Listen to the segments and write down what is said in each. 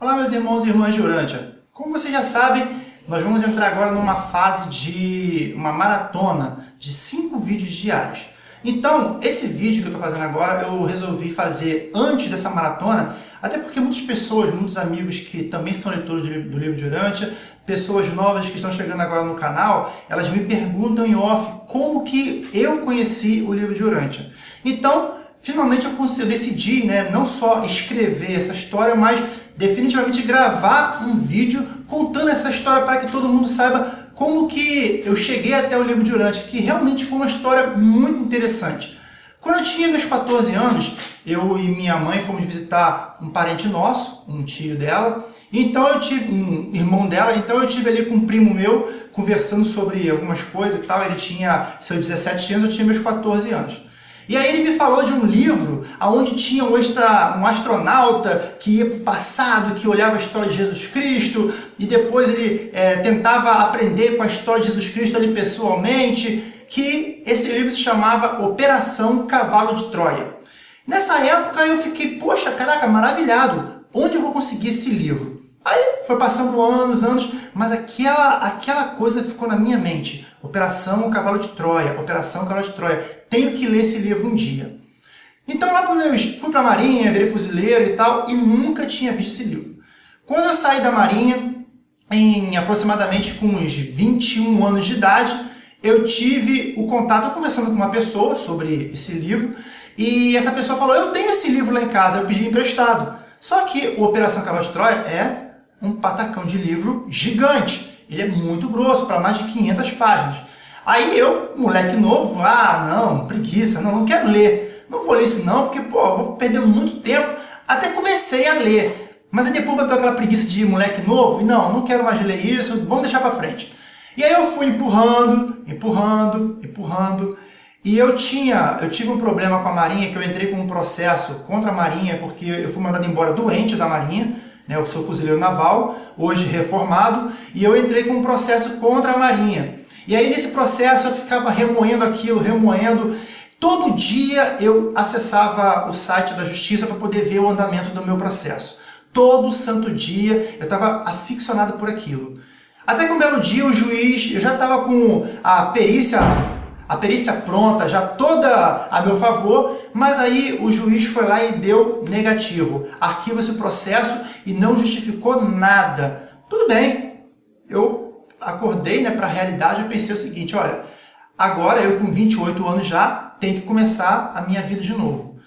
Olá meus irmãos e irmãs de Urântia. Como você já sabe, nós vamos entrar agora numa fase de uma maratona de cinco vídeos diários. Então, esse vídeo que eu estou fazendo agora, eu resolvi fazer antes dessa maratona, até porque muitas pessoas, muitos amigos que também são leitores do livro de Urântia, pessoas novas que estão chegando agora no canal, elas me perguntam em off como que eu conheci o livro de Urântia. Então, finalmente eu, eu decidi né, não só escrever essa história, mas definitivamente gravar um vídeo contando essa história para que todo mundo saiba como que eu cheguei até o livro de Urântia, que realmente foi uma história muito interessante. Quando eu tinha meus 14 anos, eu e minha mãe fomos visitar um parente nosso, um tio dela, então eu tive um irmão dela, então eu tive ali com um primo meu conversando sobre algumas coisas e tal, ele tinha seus 17 anos, eu tinha meus 14 anos. E aí ele me falou de um livro onde tinha um, extra, um astronauta que ia para o passado, que olhava a história de Jesus Cristo, e depois ele é, tentava aprender com a história de Jesus Cristo ali pessoalmente, que esse livro se chamava Operação Cavalo de Troia. Nessa época eu fiquei, poxa, caraca, maravilhado, onde eu vou conseguir esse livro? Aí foi passando anos, anos, mas aquela, aquela coisa ficou na minha mente. Operação Cavalo de Troia, Operação Cavalo de Troia. Tenho que ler esse livro um dia. Então lá pro fui para a Marinha, virei fuzileiro e tal, e nunca tinha visto esse livro. Quando eu saí da Marinha, em aproximadamente com uns 21 anos de idade, eu tive o contato conversando com uma pessoa sobre esse livro, e essa pessoa falou, eu tenho esse livro lá em casa, eu pedi emprestado. Só que o Operação Cavalo de Troia é um patacão de livro gigante. Ele é muito grosso, para mais de 500 páginas. Aí eu, moleque novo, ah, não, preguiça, não, não quero ler. Não vou ler isso não, porque, pô, vou perder muito tempo. Até comecei a ler. Mas aí depois bateu aquela preguiça de moleque novo, e não, não quero mais ler isso, vamos deixar para frente. E aí eu fui empurrando, empurrando, empurrando. E eu tinha, eu tive um problema com a Marinha, que eu entrei com um processo contra a Marinha, porque eu fui mandado embora doente da Marinha, né, eu sou fuzileiro naval, hoje reformado, e eu entrei com um processo contra a Marinha. E aí nesse processo eu ficava remoendo aquilo, remoendo. Todo dia eu acessava o site da Justiça para poder ver o andamento do meu processo. Todo santo dia eu estava aficionado por aquilo. Até que um belo dia o juiz, eu já estava com a perícia a perícia pronta, já toda a meu favor, mas aí o juiz foi lá e deu negativo. Arquiva esse processo e não justificou nada. Tudo bem, eu acordei né, para a realidade e pensei o seguinte, olha, agora eu com 28 anos já tenho que começar a minha vida de novo.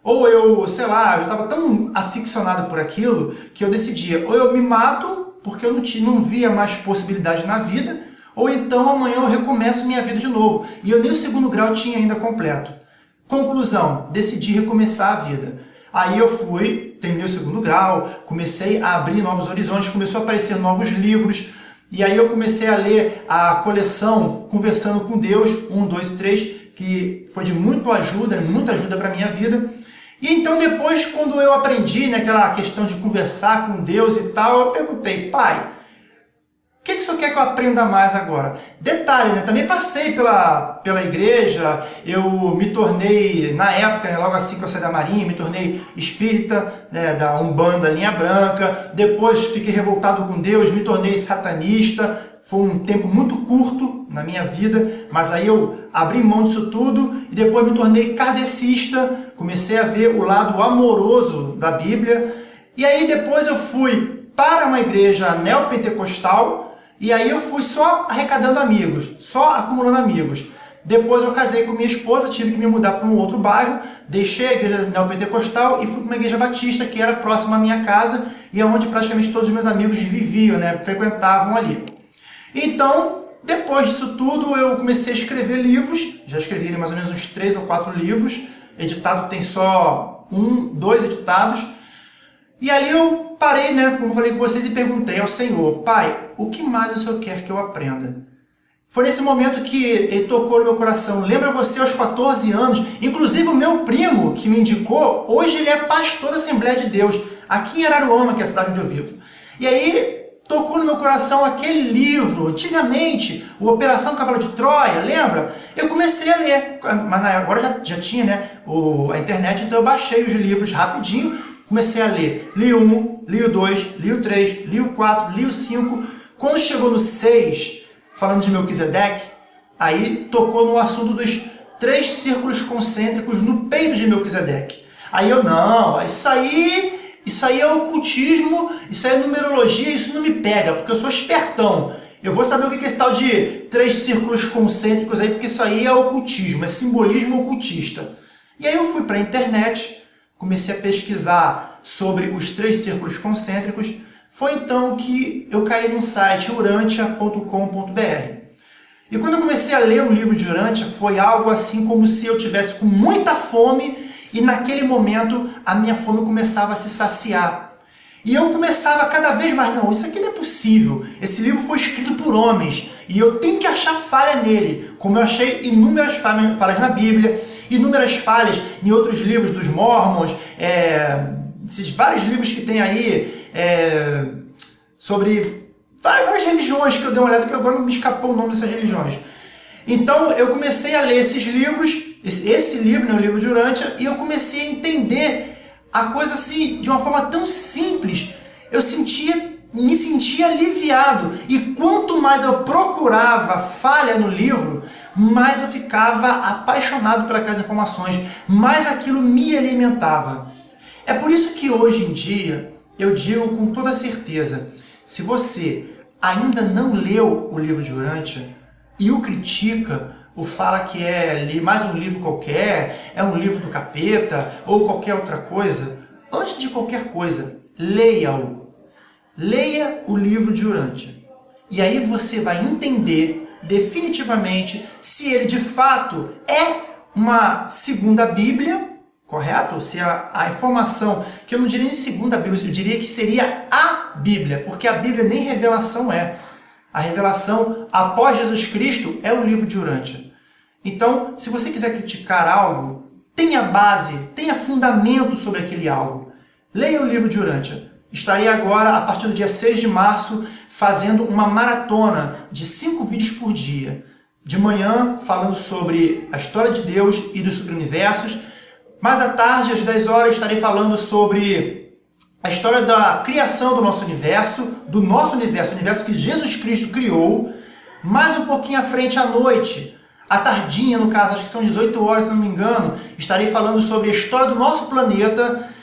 Ou eu, sei lá, eu estava tão aficionado por aquilo que eu decidia, ou eu me mato porque eu não, tinha, não via mais possibilidade na vida, ou então amanhã eu recomeço minha vida de novo. E eu nem o segundo grau tinha ainda completo. Conclusão, decidi recomeçar a vida. Aí eu fui, terminei o segundo grau, comecei a abrir novos horizontes, começou a aparecer novos livros, e aí eu comecei a ler a coleção Conversando com Deus, 1, 2 e 3, que foi de muito ajuda, muita ajuda para a minha vida. E então depois, quando eu aprendi naquela né, questão de conversar com Deus e tal, eu perguntei, pai, o que, que o senhor quer que eu aprenda mais agora? Detalhe, né? também passei pela, pela igreja, eu me tornei, na época, né, logo assim que eu saí da marinha, me tornei espírita né, da Umbanda Linha Branca, depois fiquei revoltado com Deus, me tornei satanista, foi um tempo muito curto na minha vida, mas aí eu abri mão disso tudo e depois me tornei kardecista, comecei a ver o lado amoroso da Bíblia, e aí depois eu fui para uma igreja neopentecostal, e aí eu fui só arrecadando amigos, só acumulando amigos. Depois eu casei com minha esposa, tive que me mudar para um outro bairro, deixei a igreja neopentecostal e fui para uma igreja batista que era próxima à minha casa e é onde praticamente todos os meus amigos viviam, né, frequentavam ali. Então, depois disso tudo, eu comecei a escrever livros, já escrevi mais ou menos uns três ou quatro livros, editado tem só um, dois editados, e ali eu parei, né, como falei com vocês, e perguntei ao Senhor, Pai, o que mais o Senhor quer que eu aprenda? Foi nesse momento que ele tocou no meu coração. Lembra você aos 14 anos? Inclusive o meu primo que me indicou, hoje ele é pastor da Assembleia de Deus, aqui em Araruama, que é a cidade onde eu vivo. E aí tocou no meu coração aquele livro, antigamente, o Operação Cavalo de Troia, lembra? Eu comecei a ler, mas agora já, já tinha né, o, a internet, então eu baixei os livros rapidinho comecei a ler. Li o 1, li o 2, li o 3, li o 4, li o 5. Quando chegou no 6, falando de Melquisedeque, aí tocou no assunto dos três círculos concêntricos no peito de Melquisedeque. Aí eu, não, isso aí, isso aí é ocultismo, isso aí é numerologia, isso não me pega, porque eu sou espertão. Eu vou saber o que é esse tal de três círculos concêntricos aí, porque isso aí é ocultismo, é simbolismo ocultista. E aí eu fui para a internet, comecei a pesquisar sobre os três círculos concêntricos, foi então que eu caí num site, urantia.com.br. E quando eu comecei a ler o livro de Urantia, foi algo assim como se eu tivesse com muita fome e naquele momento a minha fome começava a se saciar. E eu começava cada vez mais, não, isso aqui não é possível. Esse livro foi escrito por homens e eu tenho que achar falha nele, como eu achei inúmeras falhas na Bíblia, inúmeras falhas em outros livros dos Mormons, é, esses vários livros que tem aí é, sobre várias, várias, religiões que eu dei uma olhada, que agora me escapou o nome dessas religiões. Então eu comecei a ler esses livros, esse, esse livro, né, o livro de Urântia, e eu comecei a entender a coisa assim, de uma forma tão simples. Eu sentia, me sentia aliviado. E quanto mais eu procurava falha no livro, mais eu ficava apaixonado pelas informações, mais aquilo me alimentava. É por isso que hoje em dia eu digo com toda certeza, se você ainda não leu o livro de Urântia e o critica, ou fala que é mais um livro qualquer, é um livro do capeta, ou qualquer outra coisa, antes de qualquer coisa, leia-o. Leia o livro de Urântia. E aí você vai entender definitivamente se ele de fato é uma segunda Bíblia correto? Se a, a, informação, que eu não diria em segunda Bíblia, eu diria que seria a Bíblia, porque a Bíblia nem revelação é. A revelação após Jesus Cristo é o livro de Urântia. Então, se você quiser criticar algo, tenha base, tenha fundamento sobre aquele algo. Leia o livro de Urântia. Estarei agora, a partir do dia 6 de março, fazendo uma maratona de cinco vídeos por dia. De manhã, falando sobre a história de Deus e dos subuniversos, mais à tarde, às 10 horas, estarei falando sobre a história da criação do nosso universo, do nosso universo, o universo que Jesus Cristo criou. Mais um pouquinho à frente, à noite, à tardinha, no caso, acho que são 18 horas, se não me engano, estarei falando sobre a história do nosso planeta.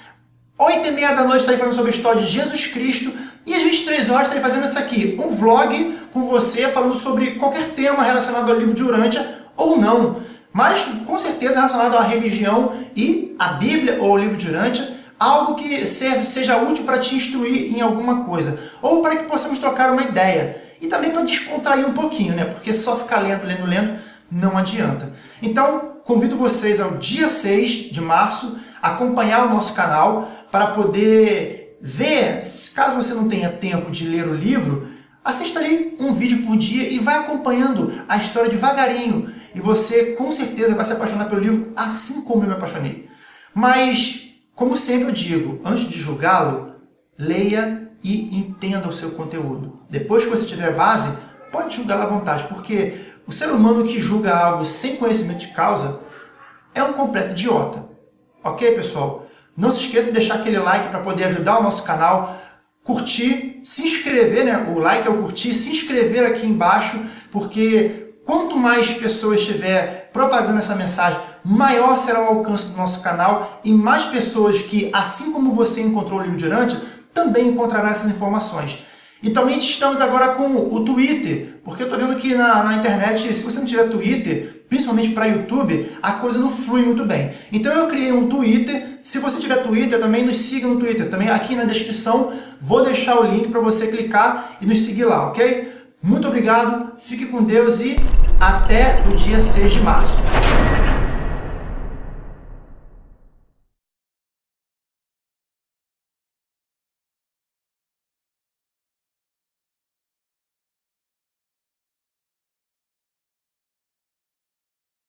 8 e meia da noite estarei falando sobre a história de Jesus Cristo. E às 23 horas estarei fazendo isso aqui, um vlog com você, falando sobre qualquer tema relacionado ao livro de Urântia ou não mas com certeza relacionado à religião e à Bíblia ou ao livro de Urântia, algo que serve, seja útil para te instruir em alguma coisa, ou para que possamos trocar uma ideia, e também para descontrair um pouquinho, né? porque só ficar lendo, lendo, lendo não adianta. Então, convido vocês ao dia 6 de março, acompanhar o nosso canal para poder ver, caso você não tenha tempo de ler o livro, assista ali um vídeo por dia e vai acompanhando a história devagarinho, e você com certeza vai se apaixonar pelo livro assim como eu me apaixonei. Mas, como sempre eu digo, antes de julgá-lo, leia e entenda o seu conteúdo. Depois que você tiver base, pode julgar à vontade, porque o ser humano que julga algo sem conhecimento de causa é um completo idiota. Ok, pessoal? Não se esqueça de deixar aquele like para poder ajudar o nosso canal, curtir, se inscrever, né? O like é o curtir, se inscrever aqui embaixo, porque Quanto mais pessoas estiver propagando essa mensagem, maior será o alcance do nosso canal e mais pessoas que, assim como você encontrou o livro de Urântia, também encontrarão essas informações. E também estamos agora com o Twitter, porque eu estou vendo que na, na, internet, se você não tiver Twitter, principalmente para YouTube, a coisa não flui muito bem. Então eu criei um Twitter, se você tiver Twitter, também nos siga no Twitter. Também aqui na descrição vou deixar o link para você clicar e nos seguir lá, ok? Muito obrigado, fique com Deus e até o dia 6 de março.